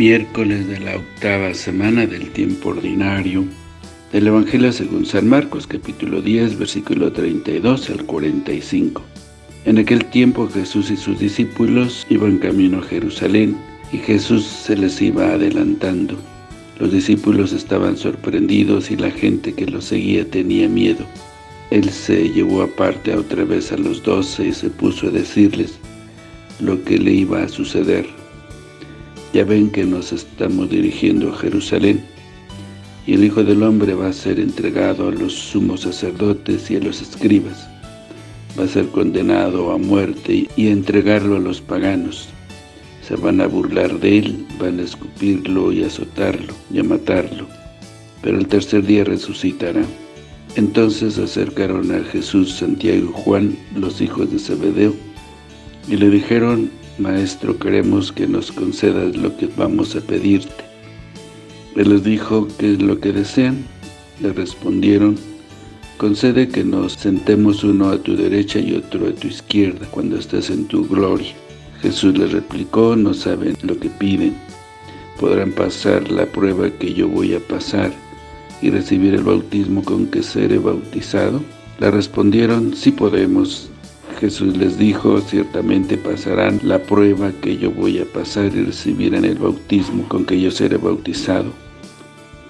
miércoles de la octava semana del tiempo ordinario del Evangelio según San Marcos, capítulo 10, versículo 32 al 45. En aquel tiempo Jesús y sus discípulos iban camino a Jerusalén, y Jesús se les iba adelantando. Los discípulos estaban sorprendidos y la gente que los seguía tenía miedo. Él se llevó aparte otra vez a los doce y se puso a decirles lo que le iba a suceder. Ya ven que nos estamos dirigiendo a Jerusalén, y el Hijo del Hombre va a ser entregado a los sumos sacerdotes y a los escribas. Va a ser condenado a muerte y entregarlo a los paganos. Se van a burlar de él, van a escupirlo y azotarlo y a matarlo. Pero el tercer día resucitará. Entonces acercaron a Jesús, Santiago y Juan, los hijos de Zebedeo, y le dijeron, Maestro, queremos que nos concedas lo que vamos a pedirte. Él les dijo, ¿qué es lo que desean? Le respondieron, concede que nos sentemos uno a tu derecha y otro a tu izquierda cuando estés en tu gloria. Jesús les replicó, no saben lo que piden. ¿Podrán pasar la prueba que yo voy a pasar y recibir el bautismo con que seré bautizado? Le respondieron, sí podemos. Jesús les dijo, ciertamente pasarán la prueba que yo voy a pasar y recibirán el bautismo con que yo seré bautizado.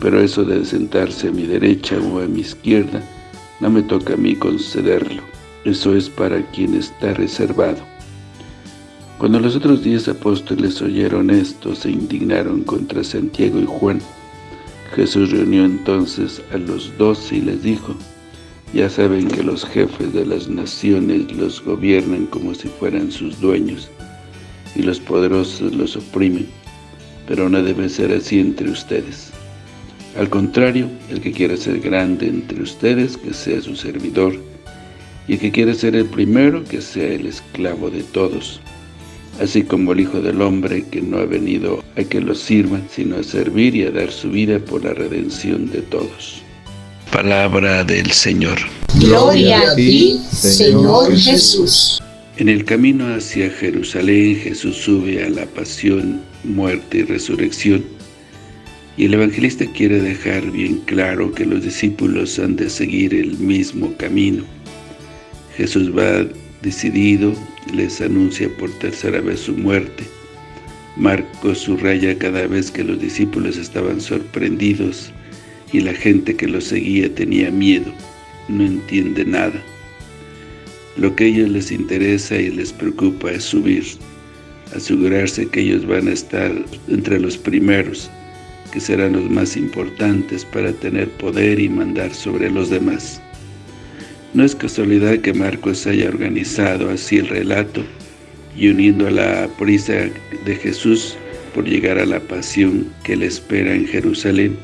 Pero eso de sentarse a mi derecha o a mi izquierda, no me toca a mí concederlo. Eso es para quien está reservado. Cuando los otros diez apóstoles oyeron esto, se indignaron contra Santiago y Juan. Jesús reunió entonces a los doce y les dijo, ya saben que los jefes de las naciones los gobiernan como si fueran sus dueños, y los poderosos los oprimen, pero no debe ser así entre ustedes. Al contrario, el que quiera ser grande entre ustedes, que sea su servidor, y el que quiera ser el primero, que sea el esclavo de todos, así como el Hijo del Hombre, que no ha venido a que los sirvan, sino a servir y a dar su vida por la redención de todos. Palabra del Señor. Gloria a ti, Señor Jesús. En el camino hacia Jerusalén, Jesús sube a la pasión, muerte y resurrección. Y el evangelista quiere dejar bien claro que los discípulos han de seguir el mismo camino. Jesús va decidido, les anuncia por tercera vez su muerte. Marcos subraya cada vez que los discípulos estaban sorprendidos y la gente que lo seguía tenía miedo, no entiende nada. Lo que a ellos les interesa y les preocupa es subir, asegurarse que ellos van a estar entre los primeros, que serán los más importantes para tener poder y mandar sobre los demás. No es casualidad que Marcos haya organizado así el relato y uniendo a la prisa de Jesús por llegar a la pasión que le espera en Jerusalén,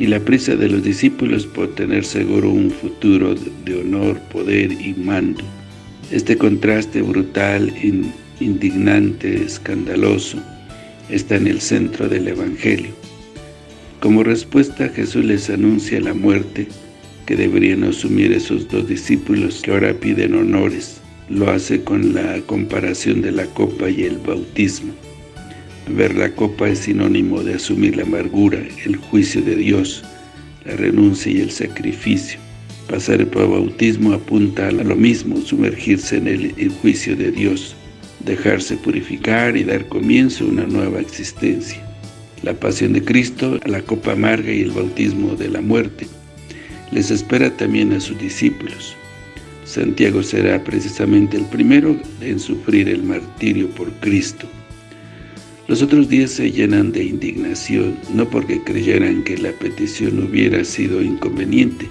y la prisa de los discípulos por tener seguro un futuro de honor, poder y mando. Este contraste brutal, indignante, escandaloso, está en el centro del Evangelio. Como respuesta, Jesús les anuncia la muerte que deberían asumir esos dos discípulos que ahora piden honores. Lo hace con la comparación de la copa y el bautismo. Ver la copa es sinónimo de asumir la amargura, el juicio de Dios, la renuncia y el sacrificio. Pasar por bautismo apunta a lo mismo, sumergirse en el, juicio de Dios, dejarse purificar y dar comienzo a una nueva existencia. La pasión de Cristo, la copa amarga y el bautismo de la muerte, les espera también a sus discípulos. Santiago será precisamente el primero en sufrir el martirio por Cristo. Los otros diez se llenan de indignación, no porque creyeran que la petición hubiera sido inconveniente,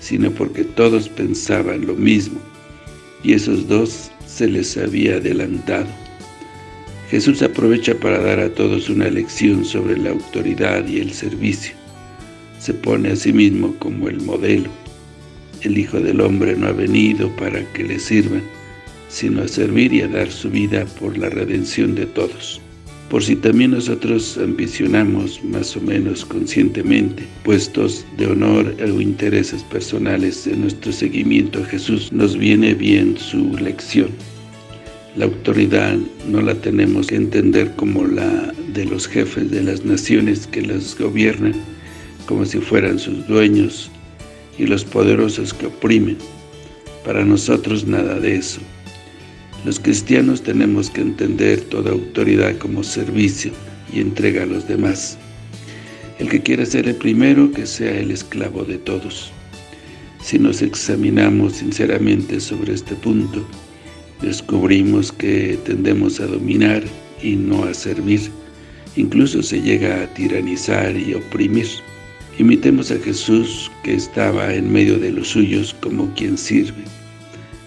sino porque todos pensaban lo mismo, y esos dos se les había adelantado. Jesús aprovecha para dar a todos una lección sobre la autoridad y el servicio. Se pone a sí mismo como el modelo. El Hijo del Hombre no ha venido para que le sirvan, sino a servir y a dar su vida por la redención de todos por si también nosotros ambicionamos más o menos conscientemente puestos de honor o intereses personales en nuestro seguimiento a Jesús, nos viene bien su lección. La autoridad no la tenemos que entender como la de los jefes de las naciones que las gobiernan como si fueran sus dueños y los poderosos que oprimen. Para nosotros nada de eso. Los cristianos tenemos que entender toda autoridad como servicio y entrega a los demás. El que quiera ser el primero, que sea el esclavo de todos. Si nos examinamos sinceramente sobre este punto, descubrimos que tendemos a dominar y no a servir. Incluso se llega a tiranizar y oprimir. Imitemos a Jesús que estaba en medio de los suyos como quien sirve.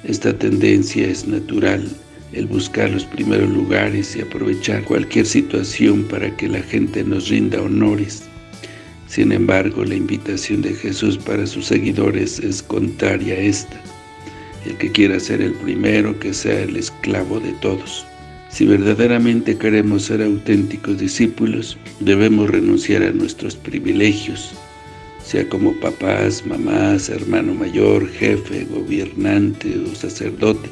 Esta tendencia es natural, el buscar los primeros lugares y aprovechar cualquier situación para que la gente nos rinda honores. Sin embargo, la invitación de Jesús para sus seguidores es contraria a esta. El que quiera ser el primero, que sea el esclavo de todos. Si verdaderamente queremos ser auténticos discípulos, debemos renunciar a nuestros privilegios, sea como papás, mamás, hermano mayor, jefe, gobernante o sacerdote,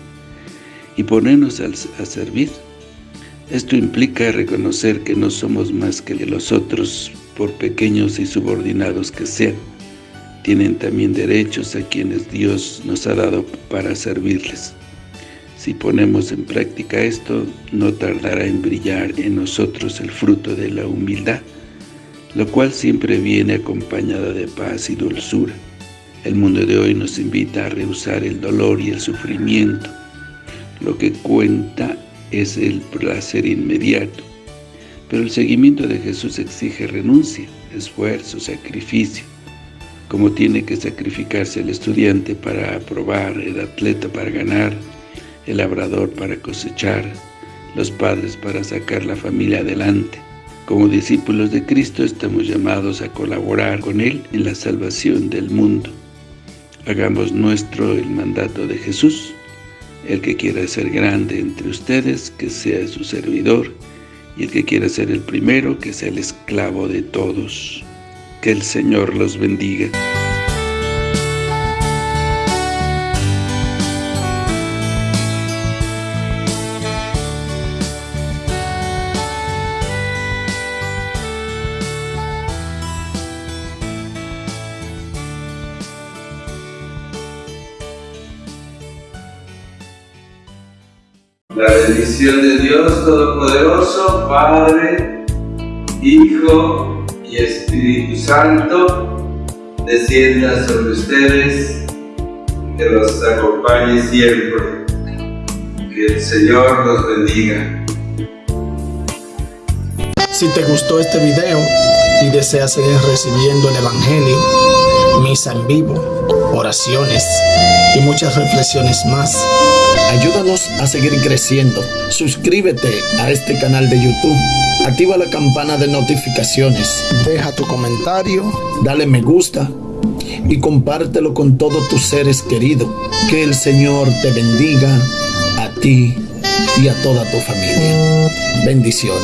y ponernos a, servir. Esto implica reconocer que no somos más que los otros, por pequeños y subordinados que sean. Tienen también derechos a quienes Dios nos ha dado para servirles. Si ponemos en práctica esto, no tardará en brillar en nosotros el fruto de la humildad, lo cual siempre viene acompañada de paz y dulzura. El mundo de hoy nos invita a rehusar el dolor y el sufrimiento. Lo que cuenta es el placer inmediato, pero el seguimiento de Jesús exige renuncia, esfuerzo, sacrificio, como tiene que sacrificarse el estudiante para aprobar, el atleta para ganar, el labrador para cosechar, los padres para sacar la familia adelante. Como discípulos de Cristo estamos llamados a colaborar con Él en la salvación del mundo. Hagamos nuestro el mandato de Jesús. El que quiera ser grande entre ustedes, que sea su servidor, y el que quiera ser el primero, que sea el esclavo de todos. Que el Señor los bendiga. La bendición de Dios Todopoderoso, Padre, Hijo y Espíritu Santo, descienda sobre ustedes, que los acompañe siempre. Que el Señor los bendiga. Si te gustó este video y deseas seguir recibiendo el Evangelio, misa en vivo, oraciones y muchas reflexiones más, Ayúdanos a seguir creciendo. Suscríbete a este canal de YouTube. Activa la campana de notificaciones. Deja tu comentario. Dale me gusta. Y compártelo con todos tus seres queridos. Que el Señor te bendiga a ti y a toda tu familia. Bendiciones.